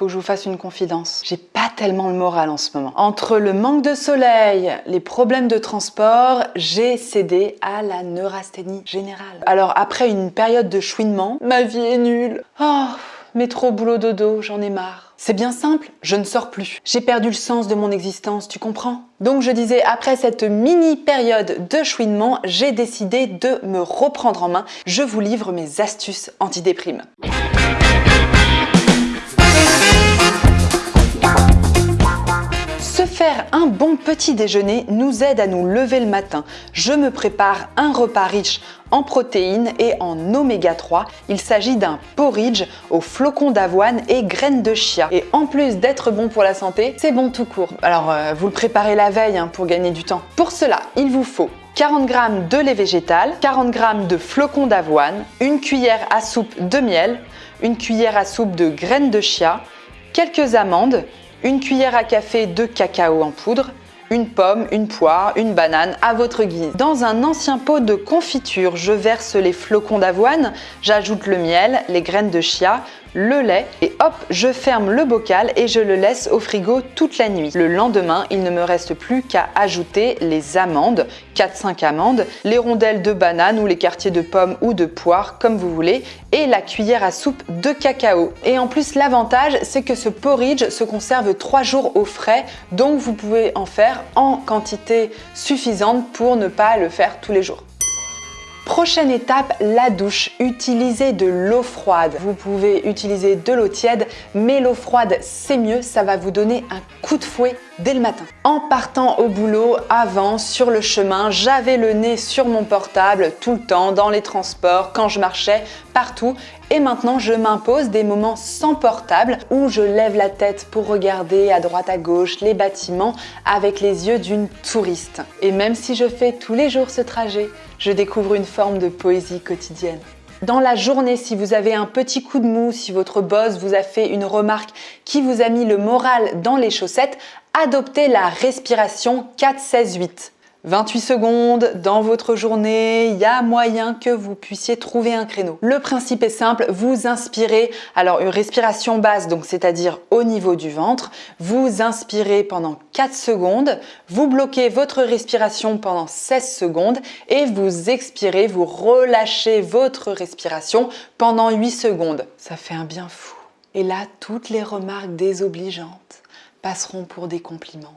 faut que je vous fasse une confidence. J'ai pas tellement le moral en ce moment. Entre le manque de soleil, les problèmes de transport, j'ai cédé à la neurasthénie générale. Alors après une période de chouinement, ma vie est nulle. Oh, métro, boulot, dodo, j'en ai marre. C'est bien simple, je ne sors plus. J'ai perdu le sens de mon existence, tu comprends? Donc je disais, après cette mini période de chouinement, j'ai décidé de me reprendre en main. Je vous livre mes astuces antidéprime. Faire un bon petit déjeuner nous aide à nous lever le matin. Je me prépare un repas riche en protéines et en oméga 3. Il s'agit d'un porridge aux flocons d'avoine et graines de chia. Et en plus d'être bon pour la santé, c'est bon tout court. Alors euh, vous le préparez la veille hein, pour gagner du temps. Pour cela, il vous faut 40 g de lait végétal, 40 g de flocons d'avoine, une cuillère à soupe de miel, une cuillère à soupe de graines de chia, quelques amandes, une cuillère à café de cacao en poudre, une pomme, une poire, une banane à votre guise. Dans un ancien pot de confiture, je verse les flocons d'avoine, j'ajoute le miel, les graines de chia, le lait et hop, je ferme le bocal et je le laisse au frigo toute la nuit. Le lendemain, il ne me reste plus qu'à ajouter les amandes, 4-5 amandes, les rondelles de banane ou les quartiers de pommes ou de poire comme vous voulez et la cuillère à soupe de cacao. Et en plus, l'avantage, c'est que ce porridge se conserve 3 jours au frais, donc vous pouvez en faire en quantité suffisante pour ne pas le faire tous les jours. Prochaine étape, la douche. Utilisez de l'eau froide. Vous pouvez utiliser de l'eau tiède, mais l'eau froide, c'est mieux. Ça va vous donner un coup de fouet dès le matin. En partant au boulot, avant, sur le chemin, j'avais le nez sur mon portable tout le temps, dans les transports, quand je marchais, partout. Et maintenant, je m'impose des moments sans portable où je lève la tête pour regarder à droite à gauche les bâtiments avec les yeux d'une touriste. Et même si je fais tous les jours ce trajet, je découvre une forme de poésie quotidienne. Dans la journée, si vous avez un petit coup de mou, si votre boss vous a fait une remarque qui vous a mis le moral dans les chaussettes, adoptez la respiration 4-16-8. 28 secondes dans votre journée, il y a moyen que vous puissiez trouver un créneau. Le principe est simple, vous inspirez, alors une respiration basse, donc c'est-à-dire au niveau du ventre, vous inspirez pendant 4 secondes, vous bloquez votre respiration pendant 16 secondes et vous expirez, vous relâchez votre respiration pendant 8 secondes. Ça fait un bien fou. Et là, toutes les remarques désobligeantes passeront pour des compliments.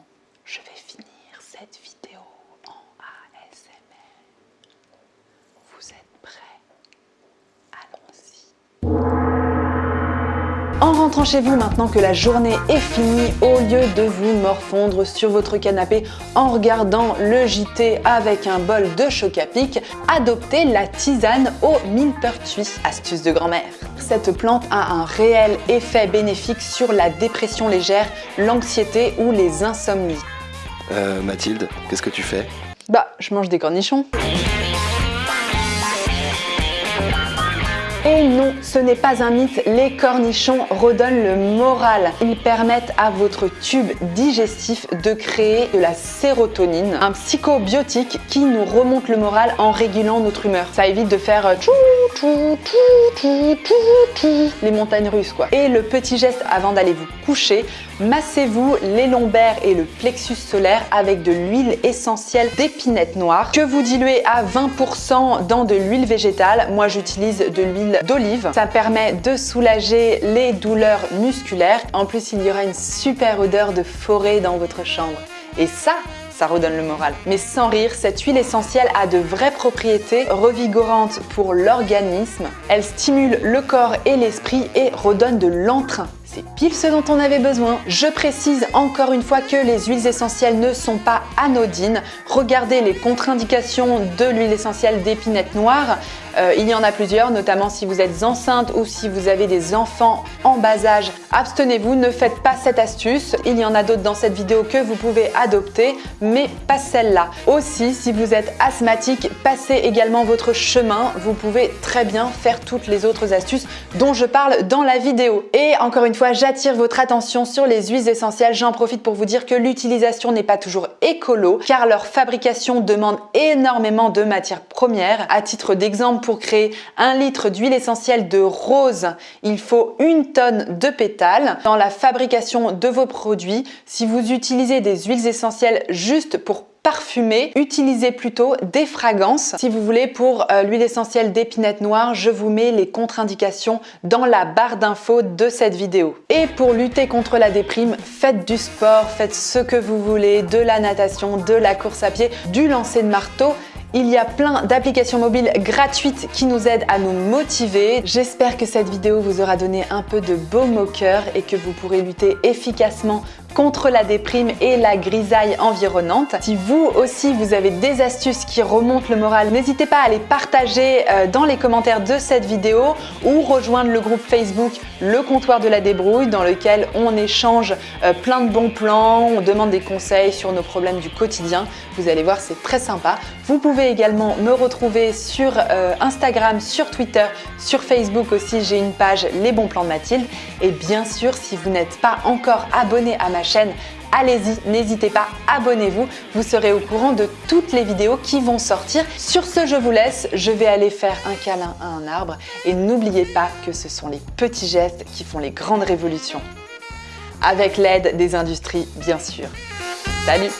En rentrant chez vous maintenant que la journée est finie, au lieu de vous morfondre sur votre canapé en regardant le JT avec un bol de choc à pic, adoptez la tisane au millepertuis, astuce de grand-mère. Cette plante a un réel effet bénéfique sur la dépression légère, l'anxiété ou les insomnies. Euh, Mathilde, qu'est-ce que tu fais? Bah, je mange des cornichons. Ce n'est pas un mythe, les cornichons redonnent le moral. Ils permettent à votre tube digestif de créer de la sérotonine, un psychobiotique qui nous remonte le moral en régulant notre humeur. Ça évite de faire euh, les montagnes russes quoi. Et le petit geste avant d'aller vous coucher, massez-vous les lombaires et le plexus solaire avec de l'huile essentielle d'épinette noire que vous diluez à 20% dans de l'huile végétale. Moi j'utilise de l'huile d'olive. Ça permet de soulager les douleurs musculaires. En plus, il y aura une super odeur de forêt dans votre chambre. Et ça, ça redonne le moral. Mais sans rire, cette huile essentielle a de vraies propriétés revigorantes pour l'organisme. Elle stimule le corps et l'esprit et redonne de l'entrain. C'est pile ce dont on avait besoin. Je précise encore une fois que les huiles essentielles ne sont pas anodines. Regardez les contre-indications de l'huile essentielle d'épinette noire. Euh, il y en a plusieurs, notamment si vous êtes enceinte ou si vous avez des enfants en bas âge. Abstenez-vous, ne faites pas cette astuce. Il y en a d'autres dans cette vidéo que vous pouvez adopter, mais pas celle-là. Aussi, si vous êtes asthmatique, passez également votre chemin. Vous pouvez très bien faire toutes les autres astuces dont je parle dans la vidéo. Et encore une fois, j'attire votre attention sur les huiles essentielles. J'en profite pour vous dire que l'utilisation n'est pas toujours écolo, car leur fabrication demande énormément de matières premières. À titre d'exemple, pour créer un litre d'huile essentielle de rose, il faut une tonne de pétales. Dans la fabrication de vos produits, si vous utilisez des huiles essentielles juste pour parfumer, utilisez plutôt des fragrances. Si vous voulez, pour euh, l'huile essentielle d'épinette noire, je vous mets les contre-indications dans la barre d'infos de cette vidéo. Et pour lutter contre la déprime, faites du sport, faites ce que vous voulez, de la natation, de la course à pied, du lancer de marteau, il y a plein d'applications mobiles gratuites qui nous aident à nous motiver. J'espère que cette vidéo vous aura donné un peu de baume au cœur et que vous pourrez lutter efficacement contre la déprime et la grisaille environnante. Si vous aussi vous avez des astuces qui remontent le moral, n'hésitez pas à les partager euh, dans les commentaires de cette vidéo ou rejoindre le groupe Facebook Le Comptoir de la Débrouille dans lequel on échange euh, plein de bons plans, on demande des conseils sur nos problèmes du quotidien. Vous allez voir, c'est très sympa. Vous également me retrouver sur euh, Instagram, sur Twitter, sur Facebook aussi, j'ai une page Les bons plans de Mathilde. Et bien sûr, si vous n'êtes pas encore abonné à ma chaîne, allez-y, n'hésitez pas, abonnez-vous, vous serez au courant de toutes les vidéos qui vont sortir. Sur ce, je vous laisse, je vais aller faire un câlin à un arbre et n'oubliez pas que ce sont les petits gestes qui font les grandes révolutions. Avec l'aide des industries, bien sûr. Salut